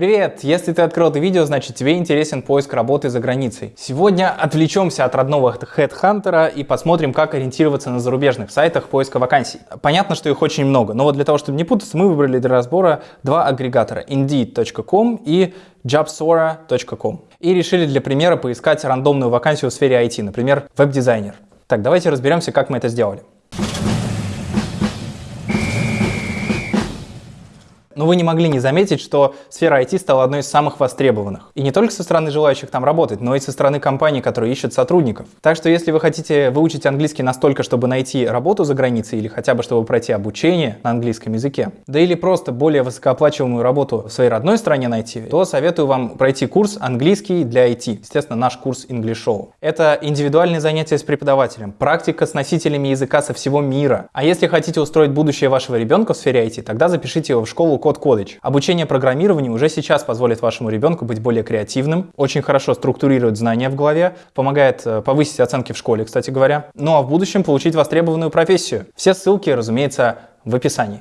Привет! Если ты открыл это видео, значит тебе интересен поиск работы за границей. Сегодня отвлечемся от родного HeadHunter и посмотрим, как ориентироваться на зарубежных сайтах поиска вакансий. Понятно, что их очень много, но вот для того, чтобы не путаться, мы выбрали для разбора два агрегатора Indeed.com и Jobsora.com. И решили для примера поискать рандомную вакансию в сфере IT, например, веб-дизайнер. Так, давайте разберемся, как мы это сделали. Но вы не могли не заметить, что сфера IT стала одной из самых востребованных. И не только со стороны желающих там работать, но и со стороны компаний, которые ищут сотрудников. Так что если вы хотите выучить английский настолько, чтобы найти работу за границей или хотя бы чтобы пройти обучение на английском языке, да или просто более высокооплачиваемую работу в своей родной стране найти, то советую вам пройти курс английский для IT. Естественно, наш курс English Show. Это индивидуальные занятия с преподавателем, практика с носителями языка со всего мира. А если хотите устроить будущее вашего ребенка в сфере IT, тогда запишите его в школу Code College. Обучение программированию уже сейчас позволит вашему ребенку быть более креативным, очень хорошо структурирует знания в голове, помогает э, повысить оценки в школе, кстати говоря, ну а в будущем получить востребованную профессию. Все ссылки, разумеется, в описании.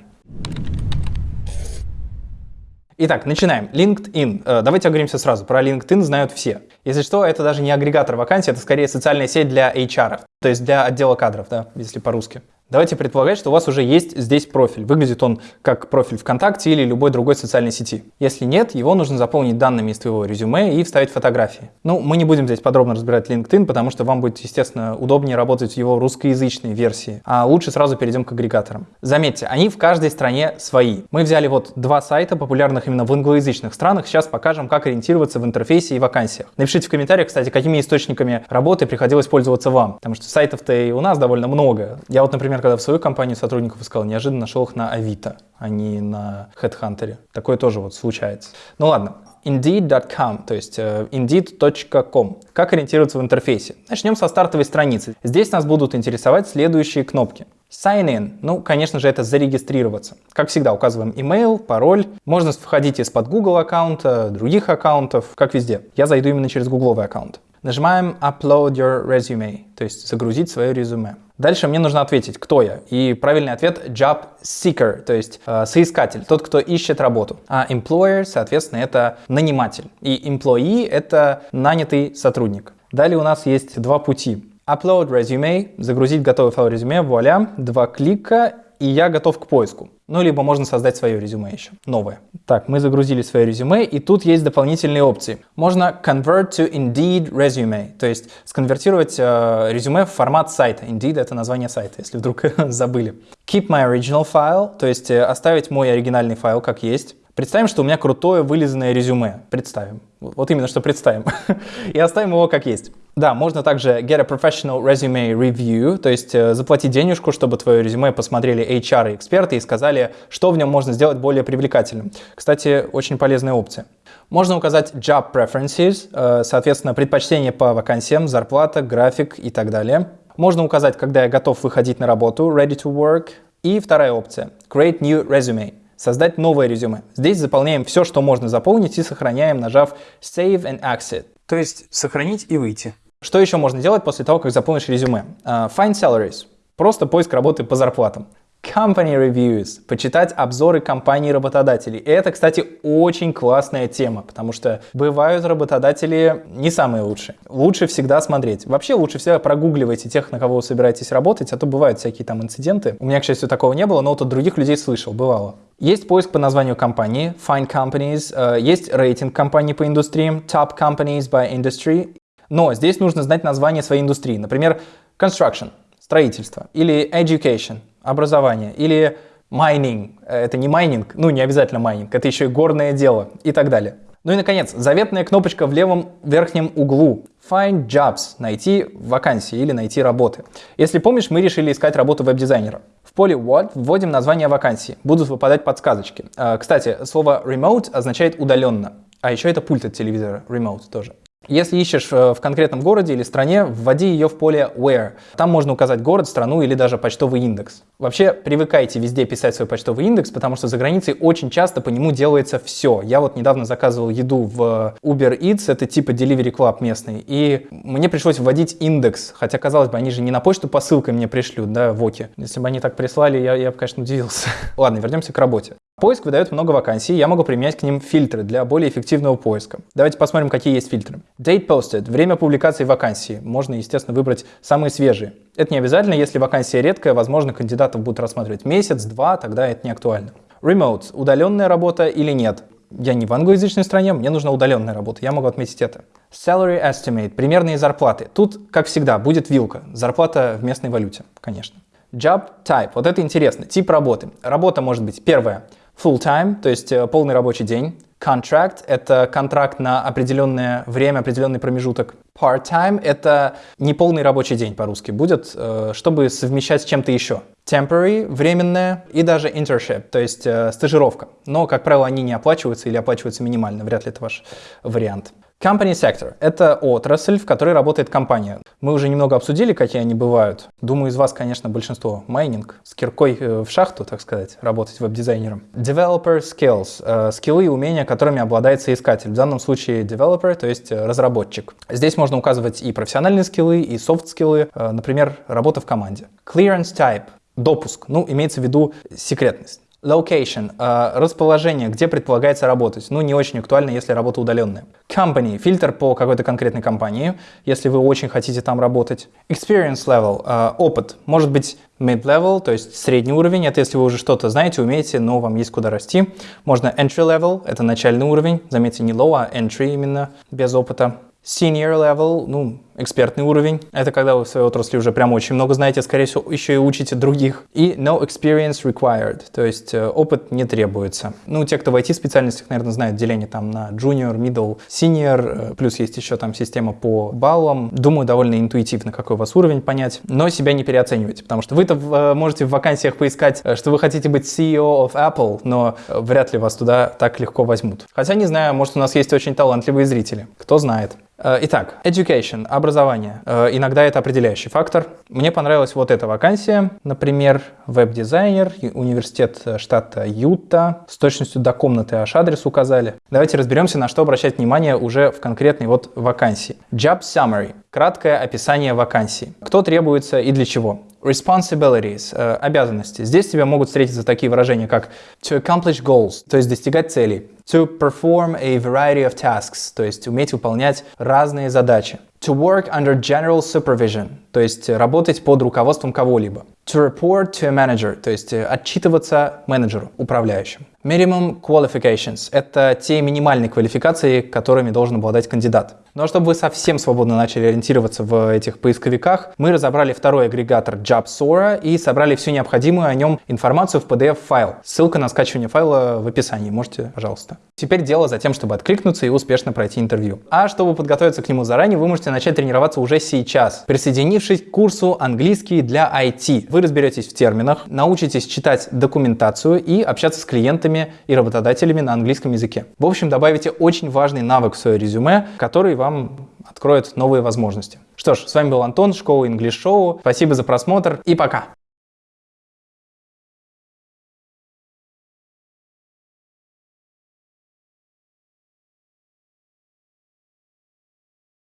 Итак, начинаем. LinkedIn. Э, давайте оговоримся сразу. Про LinkedIn знают все. Если что, это даже не агрегатор вакансий, это скорее социальная сеть для HR, то есть для отдела кадров, да, если по-русски. Давайте предполагать, что у вас уже есть здесь профиль. Выглядит он как профиль ВКонтакте или любой другой социальной сети. Если нет, его нужно заполнить данными из твоего резюме и вставить фотографии. Ну, мы не будем здесь подробно разбирать LinkedIn, потому что вам будет, естественно, удобнее работать в его русскоязычной версии. А лучше сразу перейдем к агрегаторам. Заметьте, они в каждой стране свои. Мы взяли вот два сайта, популярных именно в англоязычных странах. Сейчас покажем, как ориентироваться в интерфейсе и вакансиях. Напишите в комментариях, кстати, какими источниками работы приходилось пользоваться вам, потому что сайтов-то и у нас довольно много. Я вот, например, когда в свою компанию сотрудников искал, неожиданно нашел их на Авито, а не на HeadHunter. Такое тоже вот случается. Ну ладно, Indeed.com, то есть uh, Indeed.com. Как ориентироваться в интерфейсе? Начнем со стартовой страницы. Здесь нас будут интересовать следующие кнопки. Sign in. Ну, конечно же, это зарегистрироваться. Как всегда, указываем email, пароль. Можно входить из-под Google аккаунта, других аккаунтов, как везде. Я зайду именно через гугловый аккаунт. Нажимаем Upload your resume, то есть загрузить свое резюме. Дальше мне нужно ответить, кто я. И правильный ответ job seeker, то есть э, соискатель, тот, кто ищет работу. А employer, соответственно, это наниматель. И employee — это нанятый сотрудник. Далее у нас есть два пути. Upload resume, загрузить готовый файл резюме, вуаля, два клика, и я готов к поиску. Ну, либо можно создать свое резюме еще, новое. Так, мы загрузили свое резюме, и тут есть дополнительные опции. Можно convert to Indeed resume, то есть сконвертировать э, резюме в формат сайта. Indeed — это название сайта, если вдруг забыли. Keep my original file, то есть э, оставить мой оригинальный файл как есть. Представим, что у меня крутое вылизанное резюме. Представим. Вот именно, что представим. И оставим его как есть. Да, можно также get a professional resume review, то есть э, заплатить денежку, чтобы твое резюме посмотрели HR и эксперты и сказали, что в нем можно сделать более привлекательным. Кстати, очень полезная опция. Можно указать job preferences, э, соответственно, предпочтение по вакансиям, зарплата, график и так далее. Можно указать, когда я готов выходить на работу, ready to work. И вторая опция, create new resume создать новое резюме. Здесь заполняем все, что можно заполнить и сохраняем, нажав Save and Exit. То есть сохранить и выйти. Что еще можно делать после того, как заполнишь резюме? Uh, find salaries. Просто поиск работы по зарплатам. Company Reviews, почитать обзоры компаний работодателей. И это, кстати, очень классная тема, потому что бывают работодатели не самые лучшие. Лучше всегда смотреть. Вообще лучше всегда прогугливайте тех, на кого вы собираетесь работать, а то бывают всякие там инциденты. У меня, к счастью, такого не было, но вот от других людей слышал, бывало. Есть поиск по названию компании, Find Companies, э, есть рейтинг компаний по индустриям, Top Companies by Industry. Но здесь нужно знать название своей индустрии. Например, Construction, строительство, или Education, образование, или Mining, это не майнинг, ну не обязательно майнинг, это еще и горное дело и так далее. Ну и, наконец, заветная кнопочка в левом верхнем углу. Find Jobs – найти вакансии или найти работы. Если помнишь, мы решили искать работу веб-дизайнера. В поле What вводим название вакансии. Будут выпадать подсказочки. А, кстати, слово Remote означает удаленно. А еще это пульт от телевизора, Remote тоже. Если ищешь э, в конкретном городе или стране, вводи ее в поле Where. Там можно указать город, страну или даже почтовый индекс. Вообще, привыкайте везде писать свой почтовый индекс, потому что за границей очень часто по нему делается все. Я вот недавно заказывал еду в Uber Eats, это типа Delivery Club местный, и мне пришлось вводить индекс, хотя, казалось бы, они же не на почту посылкой мне пришлют, да, в ОКе. Если бы они так прислали, я, я бы, конечно, удивился. Ладно, вернемся к работе. Поиск выдает много вакансий, я могу применять к ним фильтры для более эффективного поиска. Давайте посмотрим, какие есть фильтры. Date posted – время публикации вакансии. Можно, естественно, выбрать самые свежие. Это не обязательно, если вакансия редкая, возможно, кандидатов будут рассматривать месяц, два, тогда это не актуально. Remote – удаленная работа или нет. Я не в англоязычной стране, мне нужна удаленная работа, я могу отметить это. Salary estimate – примерные зарплаты. Тут, как всегда, будет вилка. Зарплата в местной валюте, конечно. Job type – вот это интересно, тип работы. Работа может быть первая – Full-time, то есть э, полный рабочий день. Contract — это контракт на определенное время, определенный промежуток. Part-time — это неполный рабочий день по-русски будет, э, чтобы совмещать с чем-то еще. Temporary — временное и даже internship, то есть э, стажировка. Но, как правило, они не оплачиваются или оплачиваются минимально, вряд ли это ваш вариант. Company sector – это отрасль, в которой работает компания. Мы уже немного обсудили, какие они бывают. Думаю, из вас, конечно, большинство майнинг, с киркой э, в шахту, так сказать, работать веб-дизайнером. Developer skills э, – скиллы и умения, которыми обладает соискатель. В данном случае developer, то есть э, разработчик. Здесь можно указывать и профессиональные скиллы, и софт-скиллы, например, работа в команде. Clearance type – допуск, ну, имеется в виду секретность. Location э, – расположение, где предполагается работать. Ну, не очень актуально, если работа удаленная. Company – фильтр по какой-то конкретной компании, если вы очень хотите там работать. Experience level э, – опыт. Может быть mid-level, то есть средний уровень. Это если вы уже что-то знаете, умеете, но вам есть куда расти. Можно entry level – это начальный уровень. Заметьте, не low, а entry именно, без опыта. Senior level, ну, экспертный уровень. Это когда вы в своей отрасли уже прям очень много знаете, скорее всего, еще и учите других. И no experience required, то есть э, опыт не требуется. Ну, те, кто в IT-специальностях, наверное, знают деление там на junior, middle, senior, э, плюс есть еще там система по баллам. Думаю, довольно интуитивно, какой у вас уровень понять, но себя не переоценивайте, потому что вы-то э, можете в вакансиях поискать, что вы хотите быть CEO of Apple, но вряд ли вас туда так легко возьмут. Хотя не знаю, может у нас есть очень талантливые зрители, кто знает. Итак, education, образование. Э, иногда это определяющий фактор. Мне понравилась вот эта вакансия, например, веб-дизайнер, университет штата Юта, с точностью до комнаты аж адрес указали. Давайте разберемся, на что обращать внимание уже в конкретной вот вакансии. Job summary – краткое описание вакансии. Кто требуется и для чего. Responsibilities э, – обязанности. Здесь тебе могут встретиться такие выражения, как to accomplish goals, то есть достигать целей. To perform a variety of tasks, то есть уметь выполнять разные задачи. To work under general supervision, то есть работать под руководством кого-либо. To report to a manager, то есть отчитываться менеджеру, управляющему. Minimum qualifications – это те минимальные квалификации, которыми должен обладать кандидат. Но чтобы вы совсем свободно начали ориентироваться в этих поисковиках, мы разобрали второй агрегатор JobSora и собрали всю необходимую о нем информацию в PDF-файл. Ссылка на скачивание файла в описании, можете, пожалуйста. Теперь дело за тем, чтобы откликнуться и успешно пройти интервью. А чтобы подготовиться к нему заранее, вы можете начать тренироваться уже сейчас, присоединившись к курсу «Английский для IT». Вы разберетесь в терминах, научитесь читать документацию и общаться с клиентами и работодателями на английском языке. В общем, добавите очень важный навык в свое резюме, который вам откроет новые возможности. Что ж, с вами был Антон, школа English Show. Спасибо за просмотр и пока!